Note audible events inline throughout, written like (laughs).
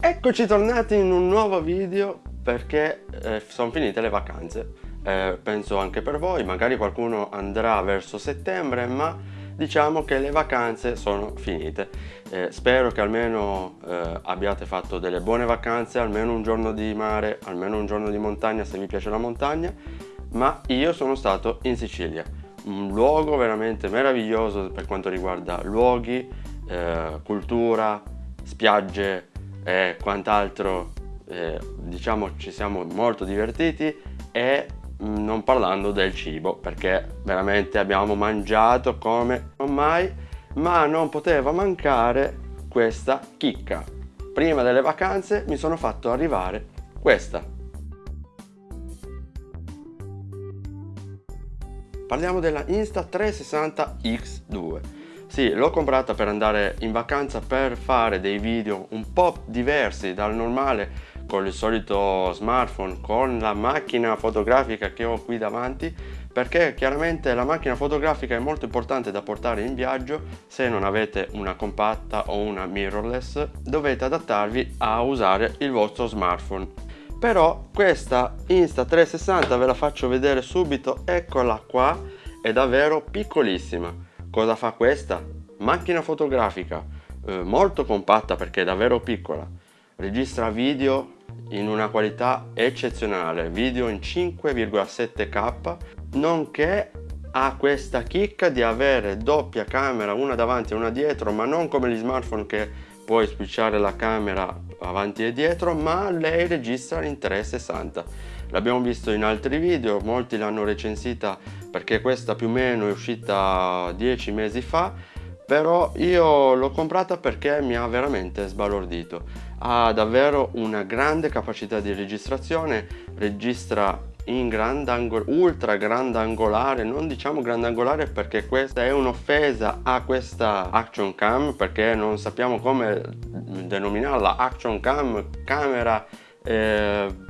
Eccoci tornati in un nuovo video perché eh, sono finite le vacanze. Eh, penso anche per voi magari qualcuno andrà verso settembre ma diciamo che le vacanze sono finite. Eh, spero che almeno eh, abbiate fatto delle buone vacanze almeno un giorno di mare almeno un giorno di montagna se vi piace la montagna. Ma io sono stato in Sicilia un luogo veramente meraviglioso per quanto riguarda luoghi eh, cultura spiagge e quant'altro eh, diciamo ci siamo molto divertiti e mm, non parlando del cibo perché veramente abbiamo mangiato come non mai ma non poteva mancare questa chicca. Prima delle vacanze mi sono fatto arrivare questa. Parliamo della Insta360 X2 sì, l'ho comprata per andare in vacanza per fare dei video un po' diversi dal normale con il solito smartphone, con la macchina fotografica che ho qui davanti perché chiaramente la macchina fotografica è molto importante da portare in viaggio. Se non avete una compatta o una mirrorless dovete adattarvi a usare il vostro smartphone. Però questa Insta360 ve la faccio vedere subito eccola qua è davvero piccolissima Cosa fa questa? Macchina fotografica, eh, molto compatta perché è davvero piccola. Registra video in una qualità eccezionale, video in 5,7K, nonché ha questa chicca di avere doppia camera, una davanti e una dietro, ma non come gli smartphone che puoi switchare la camera avanti e dietro, ma lei registra in 360. L'abbiamo visto in altri video, molti l'hanno recensita perché questa più o meno è uscita 10 mesi fa però io l'ho comprata perché mi ha veramente sbalordito ha davvero una grande capacità di registrazione registra in grandangolare, ultra grandangolare, non diciamo grandangolare perché questa è un'offesa a questa action cam perché non sappiamo come denominarla action cam, camera eh,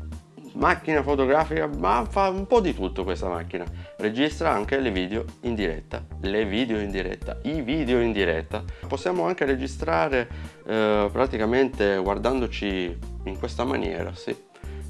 macchina fotografica ma fa un po' di tutto questa macchina. Registra anche le video in diretta le video in diretta i video in diretta. Possiamo anche registrare eh, praticamente guardandoci in questa maniera sì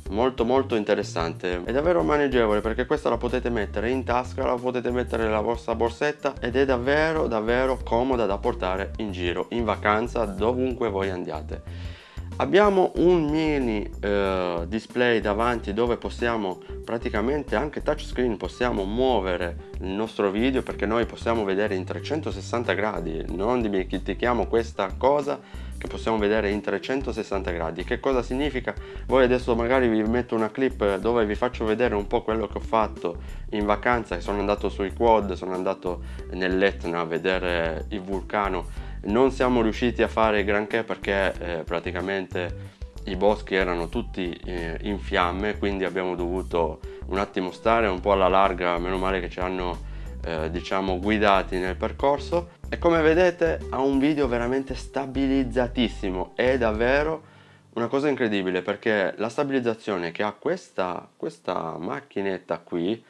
molto molto interessante. È davvero maneggevole perché questa la potete mettere in tasca la potete mettere nella vostra borsetta ed è davvero davvero comoda da portare in giro in vacanza dovunque voi andiate. Abbiamo un mini eh, display davanti dove possiamo praticamente anche touchscreen possiamo muovere il nostro video perché noi possiamo vedere in 360 gradi. Non dimentichiamo questa cosa che possiamo vedere in 360 gradi. Che cosa significa? Voi adesso magari vi metto una clip dove vi faccio vedere un po' quello che ho fatto in vacanza sono andato sui quad sono andato nell'Etna a vedere il vulcano. Non siamo riusciti a fare granché perché eh, praticamente i boschi erano tutti eh, in fiamme quindi abbiamo dovuto un attimo stare un po' alla larga meno male che ci hanno eh, diciamo guidati nel percorso e come vedete ha un video veramente stabilizzatissimo è davvero una cosa incredibile perché la stabilizzazione che ha questa, questa macchinetta qui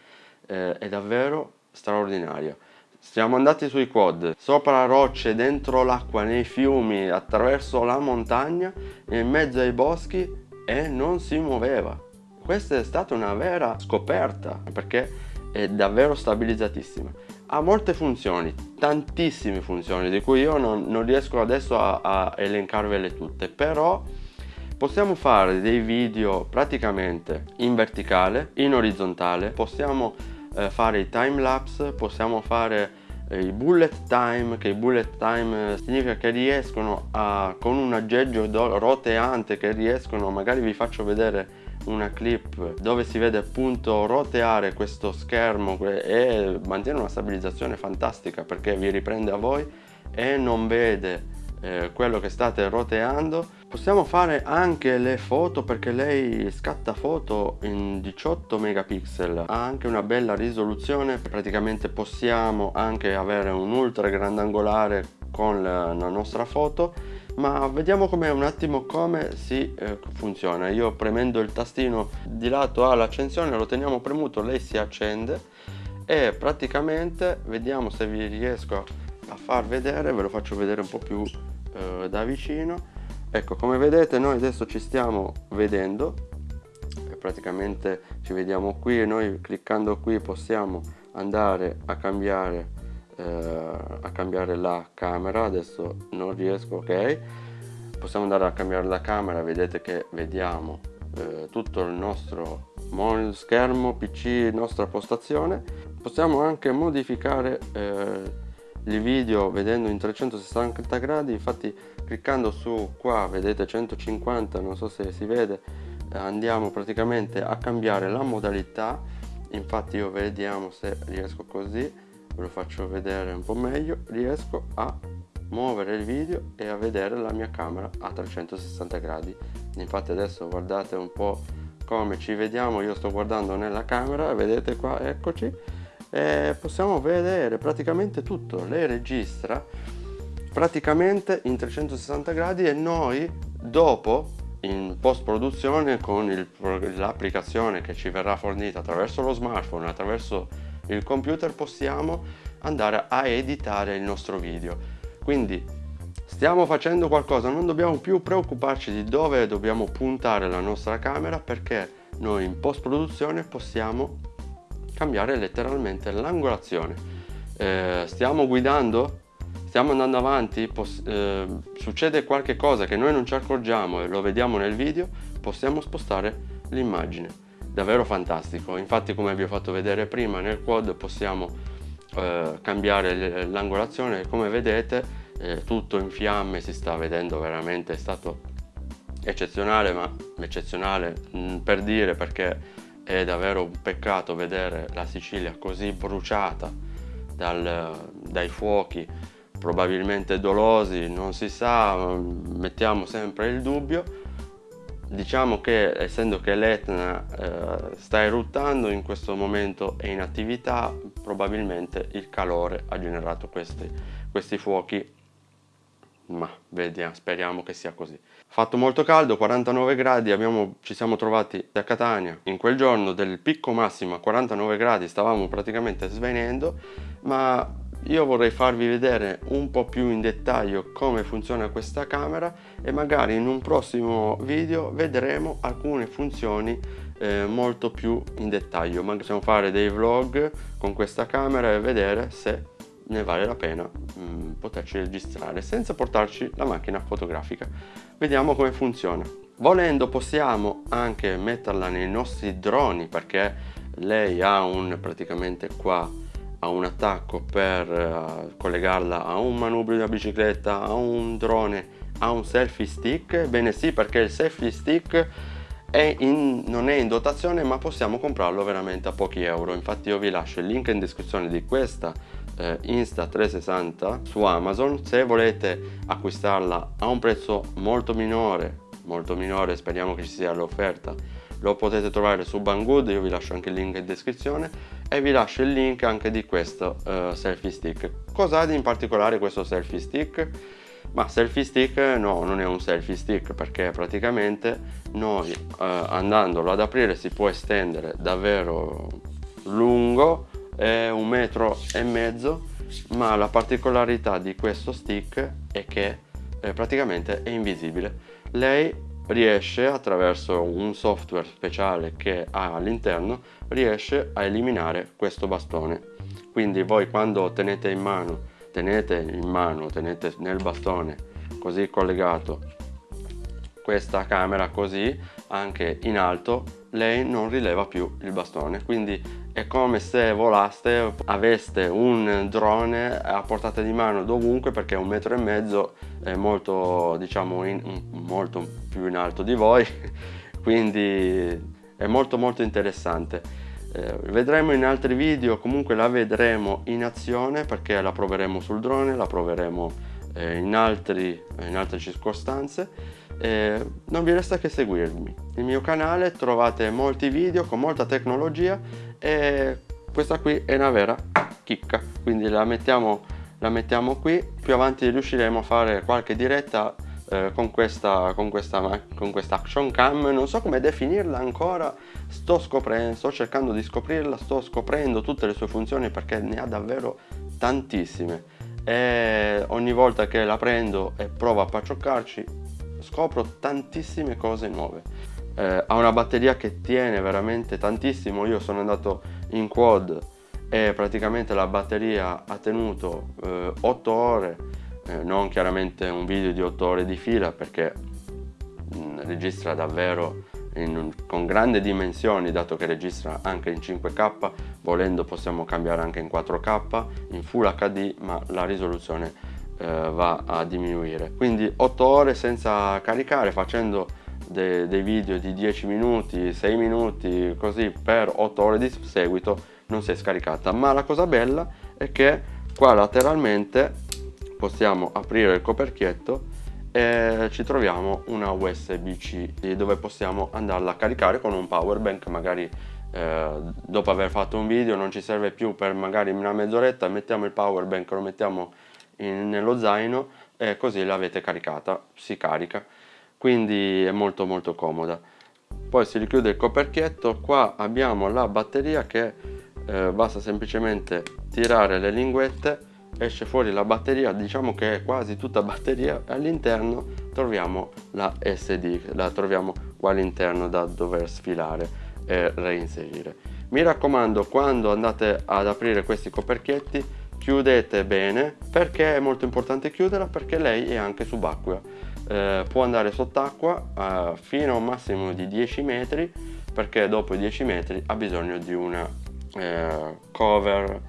eh, è davvero straordinaria siamo andati sui quad, sopra rocce, dentro l'acqua, nei fiumi, attraverso la montagna, in mezzo ai boschi e non si muoveva. Questa è stata una vera scoperta perché è davvero stabilizzatissima. Ha molte funzioni, tantissime funzioni di cui io non, non riesco adesso a, a elencarvele tutte, però possiamo fare dei video praticamente in verticale, in orizzontale, possiamo eh, fare i time lapse, possiamo fare eh, i bullet time, che i bullet time eh, significa che riescono a, con un aggeggio roteante, che riescono, magari vi faccio vedere una clip dove si vede appunto roteare questo schermo e mantiene una stabilizzazione fantastica perché vi riprende a voi e non vede eh, quello che state roteando. Possiamo fare anche le foto perché lei scatta foto in 18 megapixel. Ha anche una bella risoluzione praticamente possiamo anche avere un ultra grandangolare con la, nostra foto ma vediamo come un attimo come si eh, funziona. Io premendo il tastino di lato all'accensione lo teniamo premuto lei si accende e praticamente vediamo se vi riesco a far vedere ve lo faccio vedere un po' più eh, da vicino. Ecco come vedete noi adesso ci stiamo vedendo. Praticamente ci vediamo qui e noi cliccando qui possiamo andare a cambiare eh, a cambiare la camera adesso non riesco ok? Possiamo andare a cambiare la camera vedete che vediamo eh, tutto il nostro schermo pc nostra postazione. Possiamo anche modificare eh, il video vedendo in 360 gradi infatti cliccando su qua vedete 150 non so se si vede andiamo praticamente a cambiare la modalità. Infatti io vediamo se riesco così ve lo faccio vedere un po' meglio riesco a muovere il video e a vedere la mia camera a 360 gradi. Infatti adesso guardate un po' come ci vediamo io sto guardando nella camera vedete qua eccoci e possiamo vedere praticamente tutto. Lei registra praticamente in 360 gradi e noi dopo in post produzione con l'applicazione che ci verrà fornita attraverso lo smartphone attraverso il computer possiamo andare a editare il nostro video. Quindi stiamo facendo qualcosa non dobbiamo più preoccuparci di dove dobbiamo puntare la nostra camera perché noi in post produzione possiamo cambiare letteralmente l'angolazione. Eh, stiamo guidando? Stiamo andando avanti, eh, succede qualche cosa che noi non ci accorgiamo e lo vediamo nel video, possiamo spostare l'immagine. Davvero fantastico, infatti come vi ho fatto vedere prima nel quad possiamo eh, cambiare l'angolazione come vedete eh, tutto in fiamme, si sta vedendo veramente, è stato eccezionale, ma eccezionale mh, mm, per dire perché è davvero un peccato vedere la Sicilia così bruciata dal, dai fuochi probabilmente dolosi, non si sa, mettiamo sempre il dubbio. Diciamo che essendo che l'Etna eh, sta eruttando in questo momento è in attività, probabilmente il calore ha generato questi, questi fuochi, ma vediamo, speriamo che sia così. Fatto molto caldo, 49 gradi, abbiamo, ci siamo trovati a Catania, in quel giorno del picco massimo a 49 gradi stavamo praticamente svenendo, ma io vorrei farvi vedere un po' più in dettaglio come funziona questa camera e magari in un prossimo video vedremo alcune funzioni eh, molto più in dettaglio. Ma possiamo fare dei vlog con questa camera e vedere se ne vale la pena mh, mm, poterci registrare senza portarci la macchina fotografica. Vediamo come funziona. Volendo possiamo anche metterla nei nostri droni perché lei ha un praticamente qua a un attacco per uh, collegarla a un manubrio da bicicletta, a un drone, a un selfie stick? Ebbene sì, perché il selfie stick è in, non è in dotazione ma possiamo comprarlo veramente a pochi euro. Infatti io vi lascio il link in descrizione di questa eh, Insta360 su Amazon. Se volete acquistarla a un prezzo molto minore, molto minore, speriamo che ci sia l'offerta, lo potete trovare su Banggood, io vi lascio anche il link in descrizione e vi lascio il link anche di questo uh, selfie stick. Cos'ha in particolare questo selfie stick? Ma selfie stick no, non è un selfie stick perché praticamente noi uh, andandolo ad aprire si può estendere davvero lungo, è un metro e mezzo, ma la particolarità di questo stick è che eh, praticamente è invisibile. Lei riesce attraverso un software speciale che ha all'interno riesce a eliminare questo bastone. Quindi voi quando tenete in mano tenete in mano tenete nel bastone così collegato questa camera così anche in alto lei non rileva più il bastone. Quindi è come se volaste aveste un drone a portata di mano dovunque perché un metro e mezzo è molto diciamo in, molto più in alto di voi. (laughs) Quindi è molto molto interessante. Eh, vedremo in altri video comunque la vedremo in azione perché la proveremo sul drone la proveremo eh, in, altri, in altre circostanze eh, non vi resta che seguirmi. Nel mio canale trovate molti video con molta tecnologia e questa qui è una vera chicca. Quindi la mettiamo, la mettiamo qui. Più avanti riusciremo a fare qualche diretta eh, con, questa, con, questa, con questa action cam. Non so come definirla ancora. Sto scoprendo sto cercando di scoprirla sto scoprendo tutte le sue funzioni perché ne ha davvero tantissime. E ogni volta che la prendo e provo a paccioccarci scopro tantissime cose nuove. Eh, ha una batteria che tiene veramente tantissimo, io sono andato in quad e praticamente la batteria ha tenuto eh, 8 ore, eh, non chiaramente un video di 8 ore di fila perché mh, mm, registra davvero in, con grandi dimensioni dato che registra anche in 5K, volendo possiamo cambiare anche in 4K, in Full HD ma la risoluzione eh, va a diminuire. Quindi 8 ore senza caricare facendo de, dei video di 10 minuti, 6 minuti così per 8 ore di seguito non si è scaricata ma la cosa bella è che qua lateralmente possiamo aprire il coperchietto e ci troviamo una USB-C dove possiamo andarla a caricare con un power bank magari eh, dopo aver fatto un video non ci serve più per magari una mezz'oretta mettiamo il power bank lo mettiamo in, nello zaino e così l'avete caricata si carica. Quindi è molto molto comoda. Poi si richiude il coperchietto qua abbiamo la batteria che eh, basta semplicemente tirare le linguette esce fuori la batteria diciamo che è quasi tutta batteria all'interno troviamo la SD la troviamo qua all'interno da dover sfilare e reinserire. Mi raccomando quando andate ad aprire questi coperchietti chiudete bene perché è molto importante chiuderla perché lei è anche subacquea. Eh, può andare sott'acqua eh, fino a un massimo di 10 metri perché dopo i 10 metri ha bisogno di una eh, cover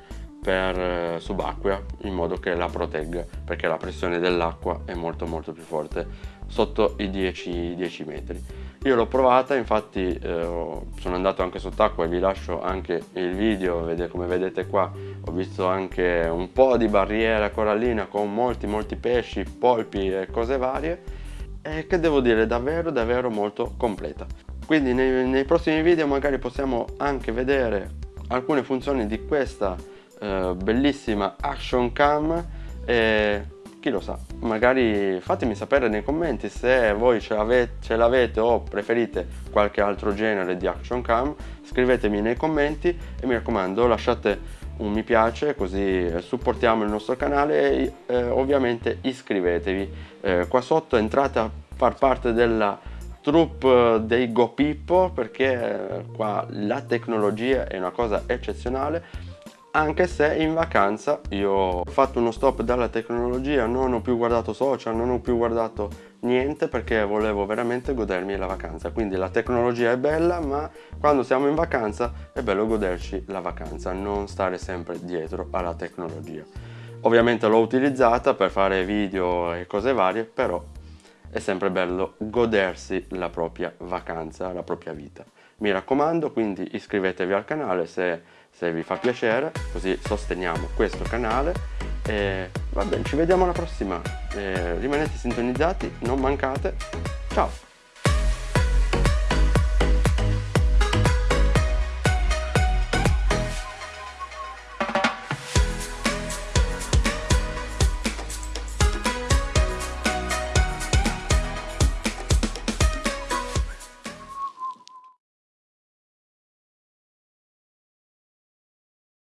per eh, subacquea in modo che la protegga perché la pressione dell'acqua è molto molto più forte sotto i 10, 10 metri io l'ho provata infatti eh, sono andato anche sott'acqua e vi lascio anche il video come vedete qua ho visto anche un po' di barriera corallina con molti molti pesci polpi e cose varie e che devo dire davvero davvero molto completa. Quindi nei, nei prossimi video magari possiamo anche vedere alcune funzioni di questa eh, bellissima action cam e chi lo sa? Magari fatemi sapere nei commenti se voi ce l'avete o preferite qualche altro genere di action cam. Scrivetemi nei commenti e mi raccomando lasciate un mi piace così supportiamo il nostro canale e eh, ovviamente iscrivetevi. Eh, qua sotto entrate a far parte della troupe dei Go Pippo perché qua la tecnologia è una cosa eccezionale anche se in vacanza io ho fatto uno stop dalla tecnologia, non ho più guardato social, non ho più guardato niente perché volevo veramente godermi la vacanza. Quindi la tecnologia è bella, ma quando siamo in vacanza è bello goderci la vacanza, non stare sempre dietro alla tecnologia. Ovviamente l'ho utilizzata per fare video e cose varie, però è sempre bello godersi la propria vacanza, la propria vita. Mi raccomando, quindi iscrivetevi al canale se, se vi fa piacere, così sosteniamo questo canale. E va bene, ci vediamo alla prossima. E rimanete sintonizzati, non mancate. Ciao!